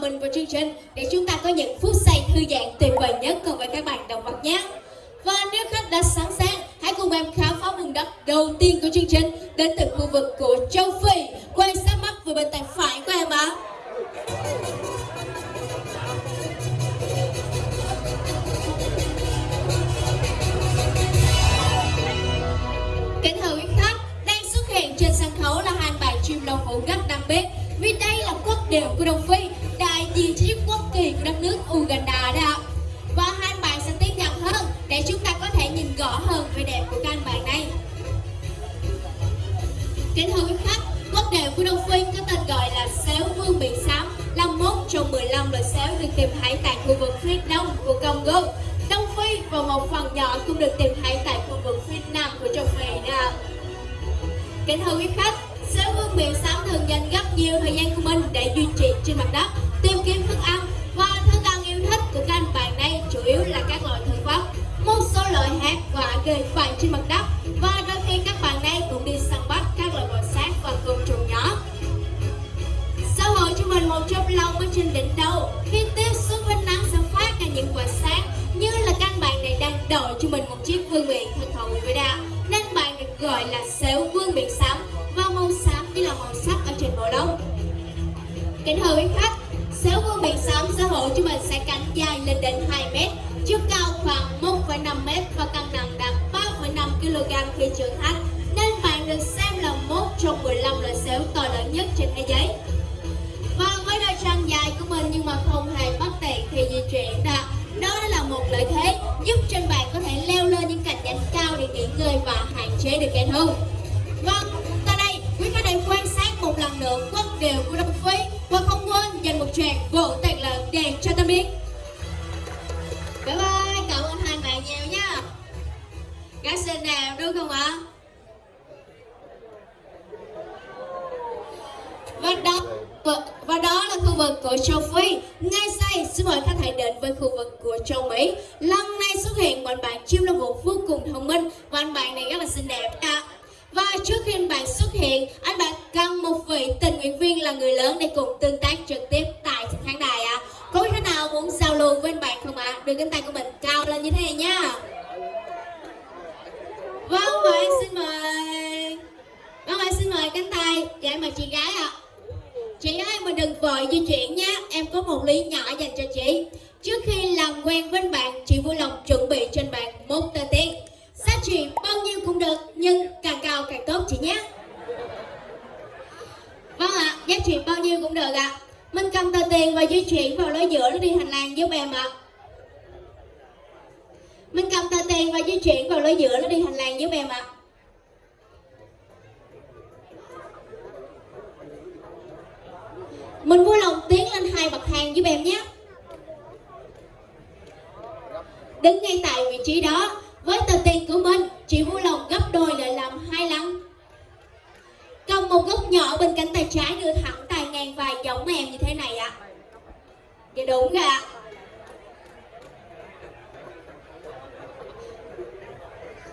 hòa mình vào chương trình để chúng ta có những phút giây thư giãn tuyệt vời nhất cùng với các bạn động vật nhé. Và nếu khách đã sẵn sàng, hãy cùng em khám phá vùng đất đầu tiên của chương trình đến từ khu vực của châu Phi. Quay sát mắt về bên tay phải của em ạ. Kính thưa quý khách, đang xuất hiện trên sân khấu là hai bạn chim lông vũ gắt đặc biệt vì đây là quốc điệu của Đông Phi, hiện của đất nước Uganda đó. Và hai bạn sẽ tiến gần hơn để chúng ta có thể nhìn rõ hơn về đẹp của các bản bạn này. Kính thưa quý khách, quốc đề của Đông Phi có tên gọi là xéo vương biển xám là một trong 15 loài xéo được tìm thấy tại khu vực phía đông của Congo. Đông Phi và một phần nhỏ cũng được tìm thấy tại khu vực phía nam của châu Phi đó. Kính thưa quý khách, xéo vương biển xám thường dành rất nhiều thời gian của mình để duy trì trên mặt đất, tìm kiếm thức ăn Thực yêu bàn các bạn đây chủ yếu là các loại thực vật, một số loại hạt và cây phải trên mặt đất. Và đôi khi các bạn đây cũng đi săn bắt các loại bò sát và côn trùng nhỏ. Xã hội cho mình một chốc lông ở trên đỉnh đầu. Khi tiếp xúc với nắng sẽ phát ra những quả sáng Như là căn bạn này đang đợi cho mình một chiếc vương miện thật hậu với đa Nên bạn được gọi là xéo vương miện xám Và màu xám chỉ là màu sắc ở trên bộ lông. Kính thưa quý khách Xéo con miện sóng sở hữu cho mình sẽ cánh dài lên đến 2 mét. Chiều cao khoảng 1,5 mét và cân nặng đạt 3,5 kg khi trưởng thành. Nên bạn được xem là một trong 15 loài xéo to lớn nhất trên thế giới. Và với đôi chân dài của mình nhưng mà không hề bất tiện khi di chuyển đó đó là một lợi thế giúp trên bạn có thể leo lên những cành nhánh cao để nghỉ ngơi và hạn chế được kẻ thù vâng tại đây quý khách thể quan sát một lần nữa quốc điều của đông phi và không quên dành một tràng vỗ tay lớn để cho ta biết bye bye cảm ơn hai bạn nhiều nha gái xinh nào đúng không ạ và đó và, đó là khu vực của châu Phi. Ngay sau xin mời khách hãy đến với khu vực của châu Mỹ. Lần này xuất hiện một bạn chim là một vô cùng thông minh và anh bạn này rất là xinh đẹp à. Và trước khi anh bạn xuất hiện, anh bạn cần một vị tình nguyện viên là người lớn để cùng tương tác trực tiếp tại khán đài ạ. À. Có thế nào muốn giao lưu với anh bạn không ạ? À? Đưa cánh tay của mình cao lên như thế này nha. Vâng, vâng và em xin mời. Vâng, vâng em xin mời cánh tay. Dạ, mời chị gái ạ. À. Chị ơi mình đừng vội di chuyển nhé Em có một ly nhỏ dành cho chị Trước khi làm quen với bạn Chị vui lòng chuẩn bị trên bạn một tờ tiền Giá trị bao nhiêu cũng được Nhưng càng cao càng tốt chị nhé Vâng ạ, à, giá trị bao nhiêu cũng được ạ à. Mình cầm tờ tiền và di chuyển vào lối giữa nó đi hành lang giúp em ạ à. Mình cầm tờ tiền và di chuyển vào lối giữa nó đi hành lang giúp em ạ à. Mình vui lòng tiến lên hai bậc thang giúp em nhé Đứng ngay tại vị trí đó với tờ tiền của mình, Chị vui lòng gấp đôi lại làm hai lần. Cầm một góc nhỏ bên cánh tay trái Đưa thẳng tay ngang vai giống em như thế này ạ. À. Dạ đúng rồi ạ.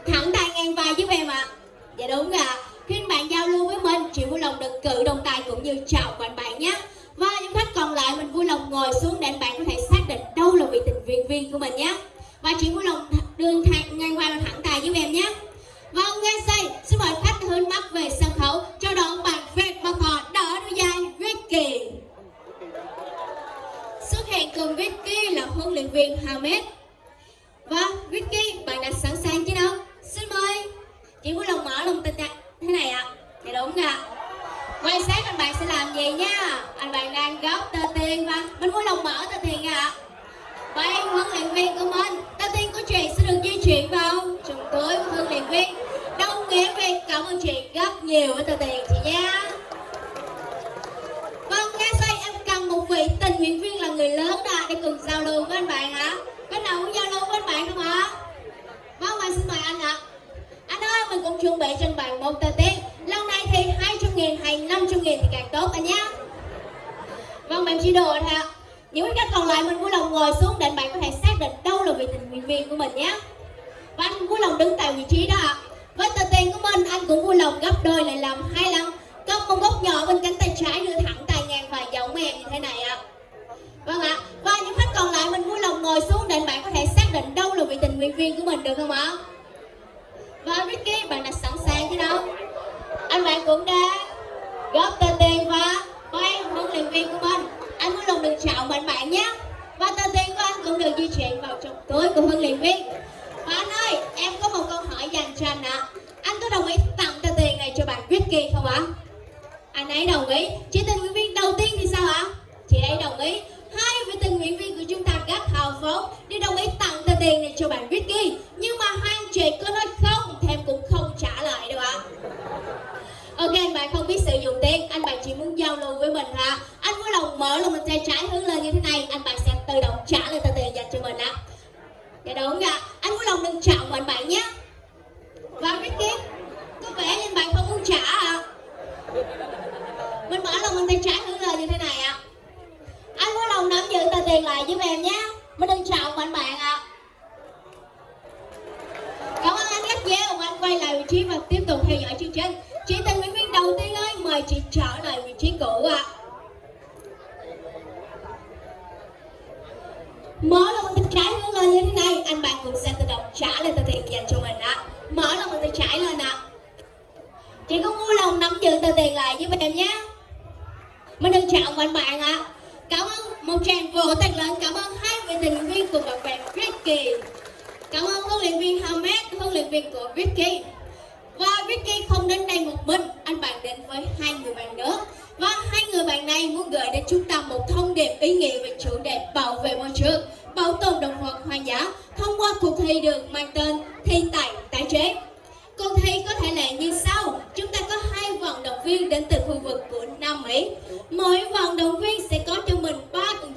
Thẳng tay ngang vai giúp em ạ. À. Dạ đúng rồi ạ. Khi bạn giao lưu với mình, Chị vui lòng đừng cự đồng tay cũng như chào bạn bạn nhé. Và những khách còn lại, mình vui lòng ngồi xuống để bạn có thể xác định đâu là vị tình viên viên của mình nhé và chị vui lòng đường thẳng ngang qua và thẳng tay giúp em nhé. Vâng, và ngay xây, xin mời khách hướng mắt về sân khấu. Cho đón bạn Fred Bacon đỡ đôi dài Ricky. Xuất hiện cùng Ricky là huấn luyện viên Hamed. Và Ricky, bạn đã sẵn sàng chứ đâu? Xin mời. Chị vui lòng mở lòng tình thế này ạ. À. thì đúng ạ. Quay sát anh bạn sẽ làm gì nha? Anh bạn đang góp tờ tiền và mình vui lòng mở tờ tiền ạ. À. bạn huấn luyện viên của mình chuyển vào chúng tôi của thương liền viên. Đồng nghĩa viên, cảm ơn chị rất nhiều với tờ tiền chị nha. Vâng ngay sau em cần một vị tình nguyện viên là người lớn đã để cùng giao lưu với anh bạn hả cái nào cũng giao lưu với anh bạn không ạ? Vâng anh xin mời anh ạ. Anh ơi, mình cũng chuẩn bị trên bàn một tờ tiền. Lâu nay thì 200 nghìn hay 500 nghìn thì càng tốt anh nhé. Vâng bạn chỉ đùa thôi ạ. Những cái còn lại mình vui lòng ngồi xuống để bạn có thể xác định đâu là vị tình nguyện viên của mình nhé và anh vui lòng đứng tại vị trí đó ạ. Với tờ tiền của mình, anh cũng vui lòng gấp đôi lại làm hai lần. Cầm một góc nhỏ bên cánh tay trái đưa thẳng tay ngang và giống em như thế này ạ. Vâng ạ. Và những khách còn lại mình vui lòng ngồi xuống để bạn có thể xác định đâu là vị tình nguyện viên của mình được không ạ? Và Ricky, bạn đã sẵn sàng chứ đâu anh bạn cũng đã góp tờ tiền và quay huấn luyện viên của mình. Anh vui lòng được chào mạnh bạn nhé. Và tờ tiền của anh cũng được di chuyển vào trong túi của huấn luyện viên và anh ơi, em có một câu hỏi dành cho anh ạ. Anh có đồng ý tặng tờ tiền này cho bạn Vicky không ạ? Anh ấy đồng ý. Chị tình nguyện viên đầu tiên thì sao ạ? Chị ấy đồng ý. Hai vị tình nguyện viên của chúng ta rất hào phóng đi đồng ý tặng tờ tiền này cho bạn Vicky. nhưng mà hai anh chị có nói không, thì em cũng không trả lại đâu ạ. Ok, bạn không biết sử dụng tiền một tràng vỗ tay lớn. Cảm ơn hai vị tình viên cùng các bạn Ricky Cảm ơn huấn luyện viên Hamed, huấn luyện viên của Ricky Và Ricky không đến đây một mình. Anh bạn đến với hai người bạn nữa. Và hai người bạn này muốn gửi đến chúng ta một thông điệp ý nghĩa về chủ đề bảo vệ môi trường Bảo tồn động vật hoang dã. Thông qua cuộc thi được mang tên Thi tài tái chế. Cuộc thi có thể là như sau. Chúng ta có hai vận động viên đến từ khu vực của Nam Mỹ. Mỗi vận động viên sẽ có trong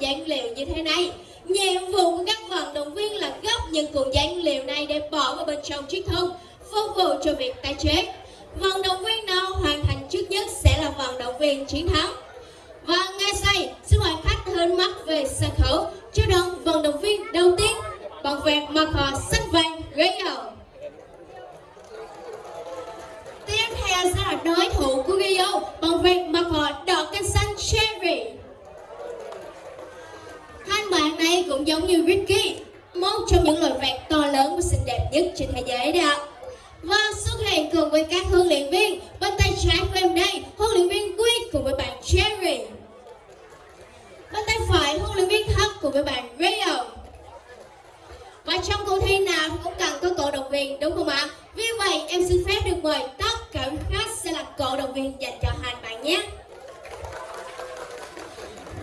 dáng liều như thế này. Nhiệm vụ của các vận động viên là gấp những cuộn dáng liều này để bỏ vào bên trong chiếc thùng, Phục vụ cho việc tái chế. Vận động viên nào hoàn thành trước nhất sẽ là vận động viên chiến thắng. Và ngay sau xin mời khách hơn mắt về sân khấu. Cho đón vận động viên đầu tiên Bằng vẹt mặc họ xanh vàng Rio Tiếp theo sẽ là đối thủ của Rio bằng vẹt mặc họ đỏ cánh xanh Cherry bạn này cũng giống như Ricky Một trong những loài vẹt to lớn và xinh đẹp nhất trên thế giới đó. Và xuất hiện cùng với các huấn luyện viên, Bên tay trái của em đây, Huấn luyện viên Quy cùng với bạn Cherry Bên tay phải huấn luyện viên Thấp cùng với bạn Rio Và trong cuộc thi nào cũng cần có cổ động viên, đúng không ạ? Vì vậy, em xin phép được mời tất cả khách sẽ là cổ động viên dành cho hai bạn nhé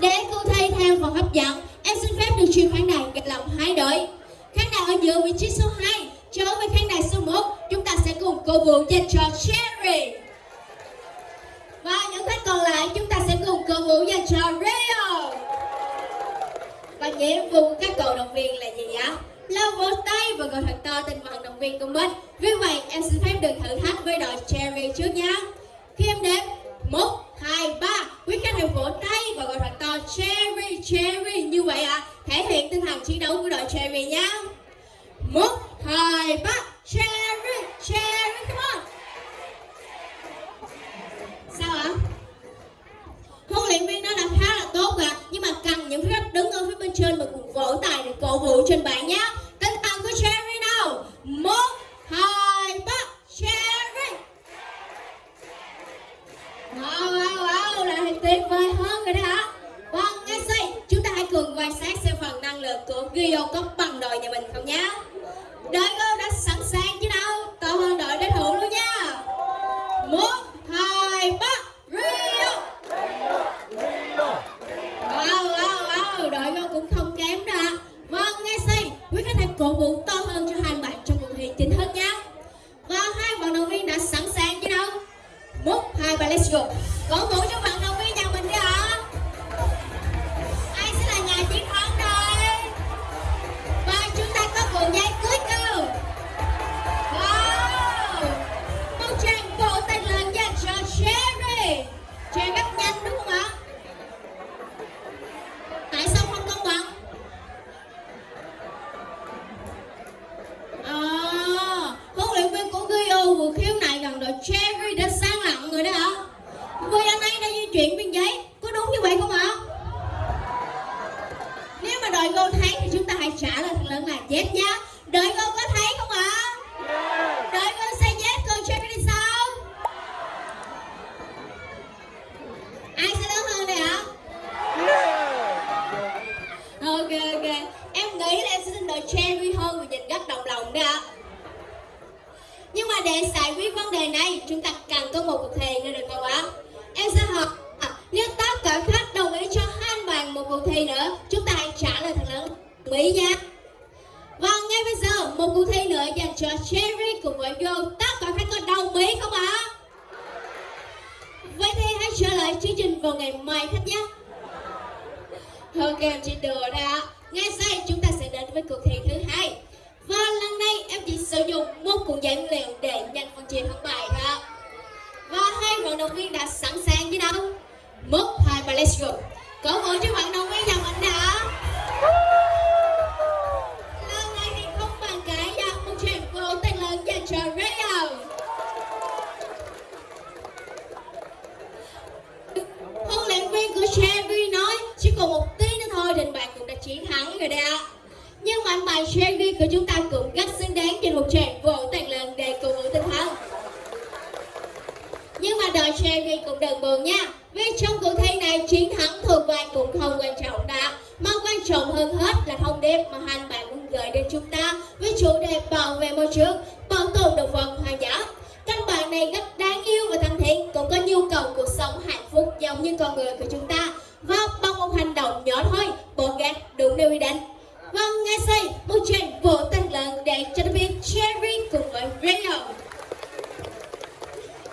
để cô thay theo và hấp dẫn, em xin phép được chuyển khán đài gạch lòng hai đội. Khán đài ở giữa vị trí số 2, trở với khán đài số 1, chúng ta sẽ cùng cổ vũ dành cho Cherry. Và những khách còn lại chúng ta sẽ cùng cổ vũ dành cho Rio. Và nhiệm vụ của các cổ động viên là gì ạ? Lau vỗ tay và gọi thật to tên vận động viên của mình. Vì vậy, em xin phép được thử thách với đội Cherry trước nhé. Khi em đếm 1, 2, 3 Quý khách hãy vỗ tay và gọi thật to Cherry, Cherry. Như vậy ạ, à, thể hiện tinh thần chiến đấu của đội Cherry nhá 1, 2, 3 Cherry, Cherry, come on. Sao ạ? À? Huấn luyện viên đó đã khá là tốt ạ Nhưng mà cần những khách đứng ở phía bên trên mà cùng vỗ tay để cổ vũ trên bạn nhé Tinh thần của Cherry nào? 1, 2, 3 Cherry Wow, wow, wow, là tuyệt vời hơn rồi đó hả? Vâng, ngay đây, chúng ta hãy cùng quan sát xem phần năng lượng của Gio có bằng đội nhà mình không nhé Đội một cuộc thi nữa dành cho Cherry cùng với Joe tất cả khách có đồng ý không ạ? Vậy thì hãy trở lại chương trình vào ngày mai khách nhé. Ok, em chỉ đùa thôi ngay sau chúng ta sẽ đến với cuộc thi thứ hai. Và lần này em chỉ sử dụng một cuộn giấy liệu để nhanh phần chia thắng bài ạ và hai vận động viên đã sẵn sàng chứ đâu một hai và let's go cổ vũ cho vận động viên dòng anh đã. Còn một tí nữa thôi đình bạn cũng đã chiến thắng rồi đấy ạ nhưng mà anh bài Sherry của chúng ta cũng rất xứng đáng trên một trận vỗ tàn lần để cổ vũ tinh thần. Nhưng mà đội Sherry cũng đừng buồn nha Vì trong cuộc thi này chiến thắng thuộc về cũng không quan trọng đã Mà quan trọng hơn hết là thông điệp mà hai bạn muốn gửi đến chúng ta Với chủ đề bảo vệ môi trường, bảo tồn động vật hoang dã Các bạn này rất đáng yêu và thân thiện Cũng có nhu cầu cuộc sống hạnh phúc giống như con người của chúng ta. Và một hành động nhỏ thôi, bỏ gạt đúng điều quy định Vâng, ngay sau một tràng vỗ tay lớn để cho đội viên Cherry cùng với Rio.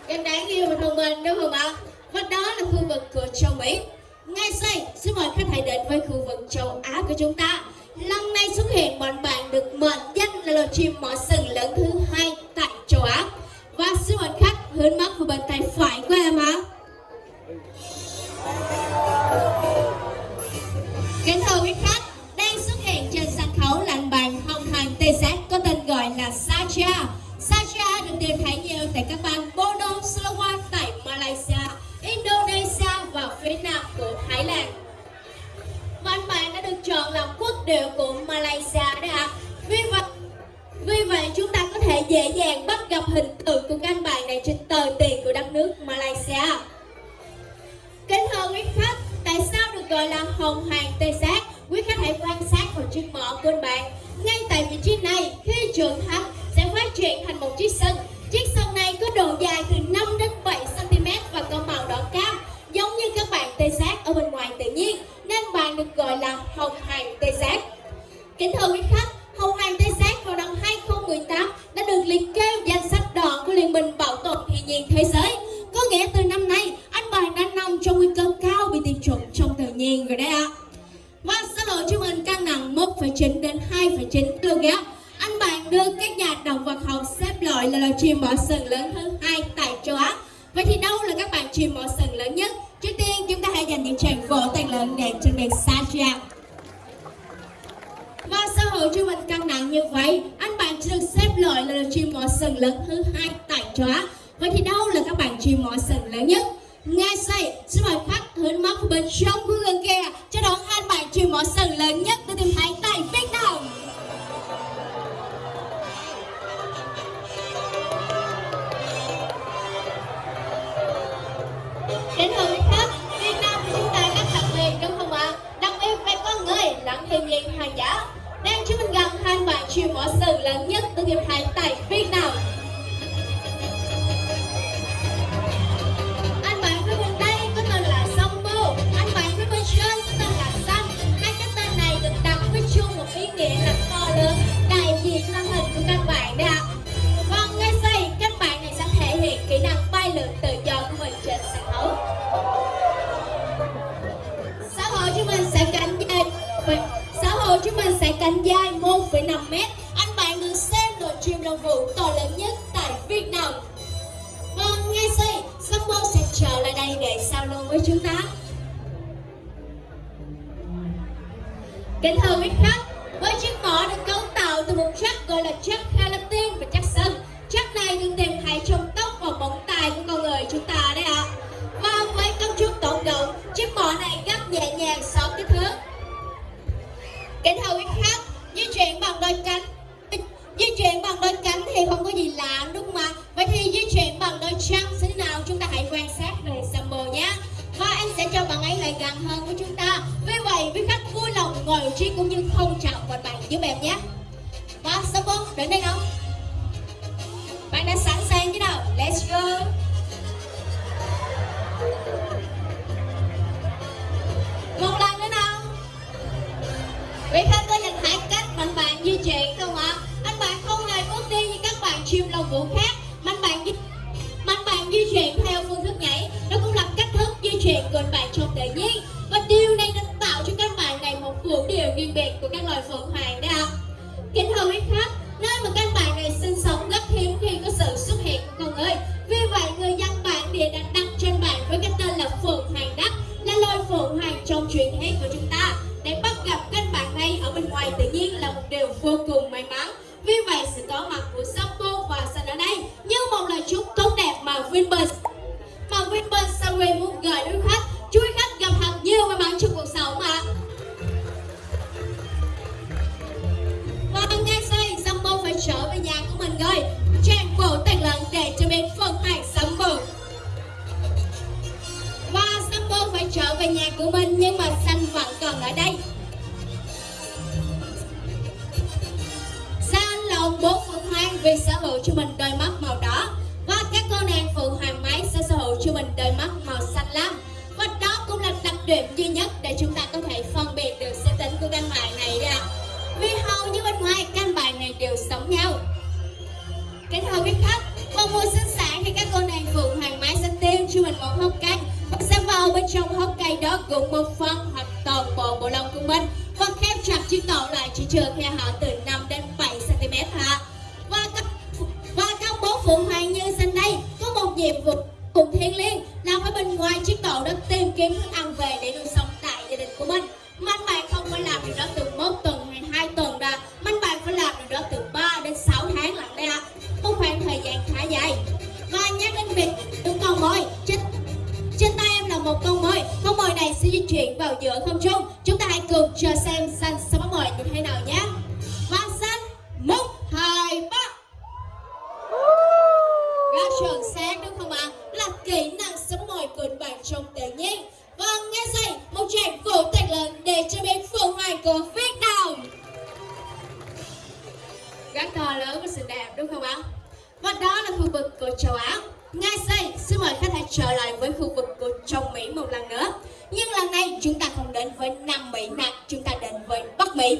Em đáng yêu và thông minh đúng không ạ? Và đó là khu vực của châu Mỹ. Ngay sau, xin mời khách hãy đến với khu vực châu Á của chúng ta. Lần này xuất hiện bọn bạn được mệnh danh là loài chim mỏ sừng lớn thứ hai tại châu Á. Và xin mời khách hướng mắt vào bàn tay phải của em ạ. À. được gọi là hồng hàng tê giác. Kính thưa quý khách, người lên hàng giả. Đang chúng mình gặp hai bạn chuyện bọ sừng lớn nhất từ hiệp thấy tại Việt Nam. Giao lưu. Kính thưa quý khách, với chiếc mỏ được cấu tạo từ một chất gọi là chất ở đây. Xanh lòng bốn bố phượng hoàng vì sở hữu cho mình đôi mắt màu đỏ. Và các cô nàng phượng hoàng máy sẽ sở hữu cho mình đôi mắt màu xanh lam. Và đó cũng là đặc điểm duy nhất vực của châu Á. Ngay đây xin mời khách hãy trở lại với khu vực của châu Mỹ một lần nữa. Nhưng lần này, chúng ta không đến với Nam Mỹ mà chúng ta đến với Bắc Mỹ.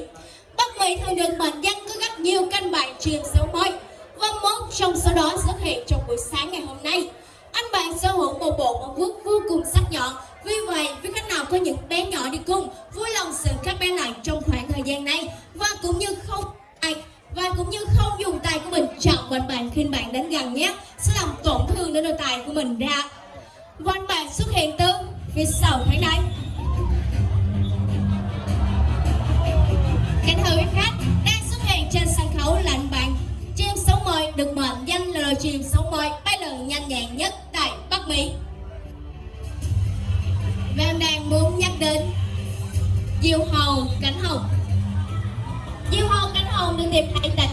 Bắc Mỹ thường được mệnh danh có rất nhiều căn bản truyền xấu mới. và một trong số đó xuất hiện trong buổi sáng ngày hôm nay. Anh bạn sở hữu một bộ móng vuốt vô cùng sắc nhọn. Vì vậy, với khách nào có những bé nhỏ đi cùng, vui lòng dừng các bé lại trong khoảng thời gian này và cũng như không và cũng như không dùng tay của mình chạm vào bạn khi bạn đến gần nhé. Sẽ làm tổn thương đến đôi tay của mình ra. Quanh bạn xuất hiện từ phía sau thấy đây kính thưa quý khách đang xuất hiện trên sân khấu là anh bạn chim sống mời được mệnh danh là loài chim sống mời bay lượn nhanh nhẹn nhất tại Bắc Mỹ. Và em đang muốn nhắc đến diều hầu cánh hồng. Diêu hôn cánh hồng được tìm thấy tại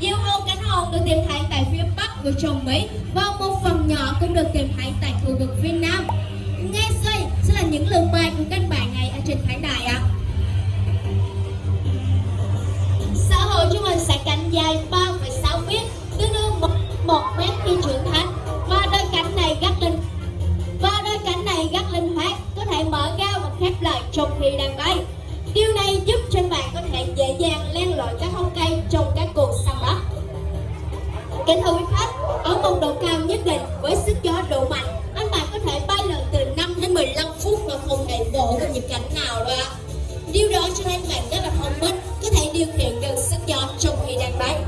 Diêu hôn cánh hồng được tìm thấy tại phía bắc của châu Mỹ và một phần nhỏ cũng được tìm thấy tại khu vực phía nam. Ngay đây sẽ là những lượng bài của các bạn này ở trên khán đài ạ. Xã hội chúng mình sẽ cánh dài 3,6 mét tương đương một, một mét khi trưởng thành. Và đôi cánh này gắt lên và đôi cánh này gắt linh hoạt có thể mở ra và khép lại trong khi đang bay điều này giúp cho bạn có thể dễ dàng len lỏi các hông cây trong các cuộc săn bắt. Kính thưa quý khách, ở một độ cao nhất định với sức gió độ mạnh, anh bạn có thể bay lượn từ 5 đến 15 phút mà không hề vỗ vào nhịp cảnh nào đâu điều đó cho nên bạn rất là thông minh, có thể điều khiển được sức gió trong khi đang bay.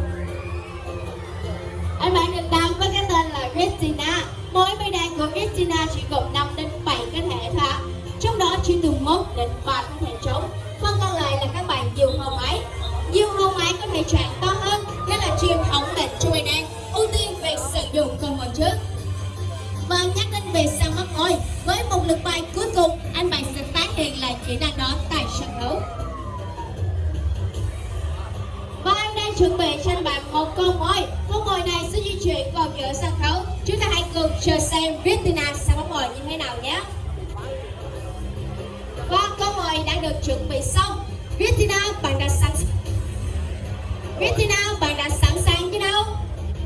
Anh bạn được đăng với cái tên là Christina. Mỗi bay đàn của Christina chỉ gồm 5 đến 7 cái thể thôi trong đó chỉ từ 1 đến Viettina bạn đã sẵn sàng chưa đâu?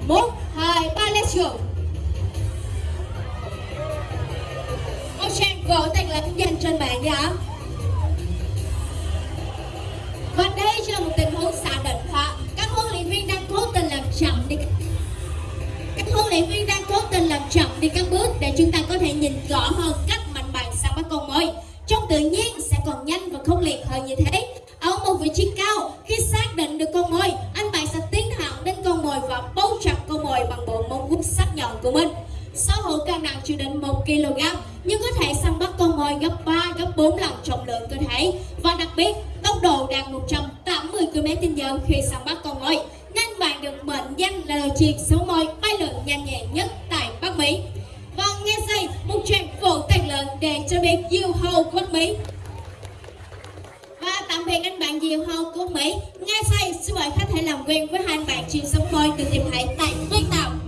Một, hai, ba, let's go. Một tràng vỗ tay lớn dành trên bạn dạ và đây chỉ là một tình huống xả định thôi các huấn luyện viên đang cố tình làm chậm đi. Các huấn luyện viên đang cố tình làm chậm đi các bước để chúng ta có thể nhìn rõ hơn cách mạnh bạn sang bắt con mồi trong tự nhiên sẽ còn nhanh và khốc liệt hơn như thế một vị trí cao. Khi xác định được con mồi, anh bạn sẽ tiến thẳng đến con mồi và bấu chặt con mồi bằng bộ móng vuốt sắc nhọn của mình. Sau hữu cân nặng chưa đến 1 kg, nhưng có thể săn bắt con mồi gấp 3 gấp 4 lần trọng lượng cơ thể. Và đặc biệt, tốc độ đạt 180 km/h khi săn bắt con mồi. Nên bạn được mệnh danh là loài chim số mồi bay lượn nhanh nhẹn nhất tại Bắc Mỹ. Và nghe đây một tràng vỗ tay lớn để cho biết yêu hầu của Mỹ và tạm biệt anh bạn nhiều hơn của Mỹ. Ngay sau xin mời khách hãy làm quen với hai anh bạn chim sống mồi được tìm thấy tại Việt Nam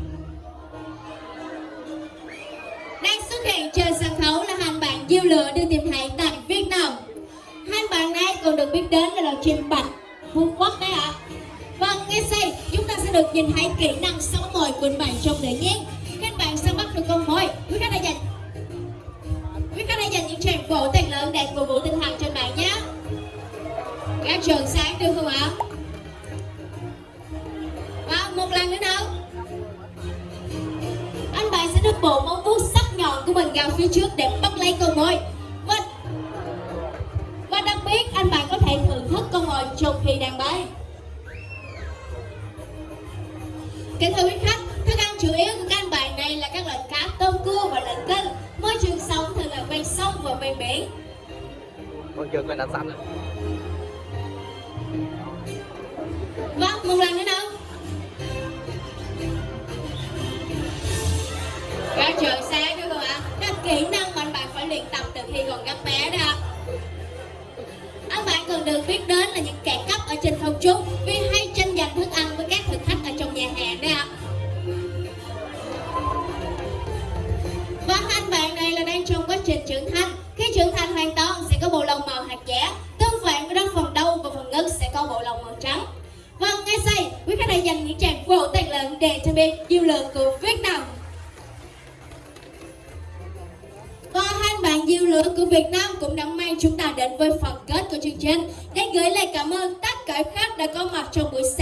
đang xuất hiện trên sân khấu là hai bạn diêu lửa được tìm thấy tại Việt Nam. Hai bạn này còn được biết đến là chim bạch Phú Quốc đấy ạ. Vâng, ngay sau chúng ta sẽ được nhìn thấy kỹ năng sống mồi của bạn trong tự nhiên Các bạn sẽ bắt được con mồi. Quý khách hãy dành Quý khách hãy dành những tràng vỗ tay lớn để cổ vũ tinh thần cho các trường sáng được không ạ? Và một lần nữa nào Anh bạn sẽ được bộ móng vuốt sắc nhọn của mình gào phía trước để bắt lấy con mồi Và, và đặc biệt anh bạn có thể thưởng thức con mồi trong khi đang bay Kính thưa quý khách, thức ăn chủ yếu của các anh bạn này là các loại cá tôm cua và lợn tinh. Môi trường sống thường là ven sông và ven biển. Con trường là đã sẵn rồi. Vâng, một lần nữa đâu. Các trời xa đúng không ạ? Đó là kỹ năng mà anh bạn phải luyện tập từ khi còn rất bé đó. Anh bạn cần được biết đến là những kẻ cấp ở trên không trung vì hay tranh giành thức ăn với các thực khách ở trong nhà hàng đấy ạ. Và anh bạn này là đang trong quá trình trưởng thành. Khi trưởng thành hoàn toàn sẽ có bộ lông màu hạt lớn để lượng của Việt Nam. Và hai bạn diêu lửa của Việt Nam cũng đã mang chúng ta đến với phần kết của chương trình để gửi lời cảm ơn tất cả khách đã có mặt trong buổi sáng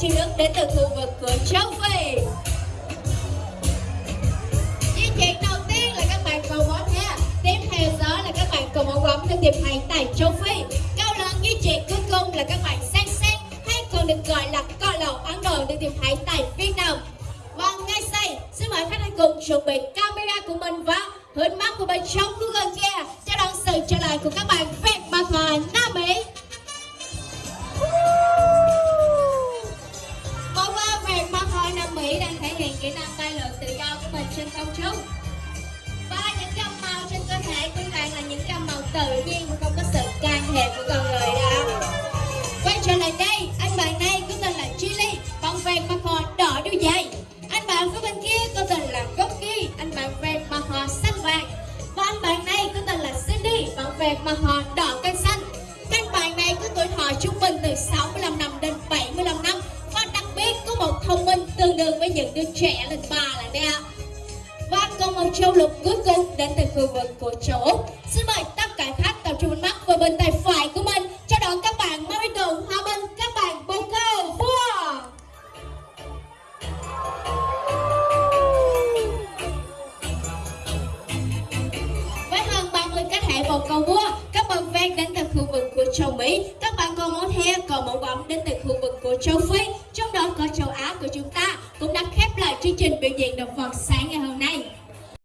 đón các đến từ khu vực của châu Phi. Di chuyển đầu tiên là các bạn cầu bóng nha. Tiếp theo đó là các bạn cầu bóng bóng được tìm thấy tại châu Phi. Cao lớn di chuyển cuối cùng là các bạn sang sen hay còn được gọi là cò lầu Ấn Độ được tìm thấy tại Việt Nam. Vâng, ngay sau xin mời khách hàng cùng chuẩn bị camera của mình và hướng mắt của mình trong Google kia chào đón sự trở lại của các bạn về mặt Hòa Nam Mỹ. Thể hiện kỹ năng bay lượn tự do của mình trên không trung. Và những gam màu trên cơ thể của bạn là những gam màu tự nhiên mà không có sự can thiệp của con người đó. Quay trở lại đây, anh bạn này châu lục cuối cùng đến từ khu vực của châu Úc.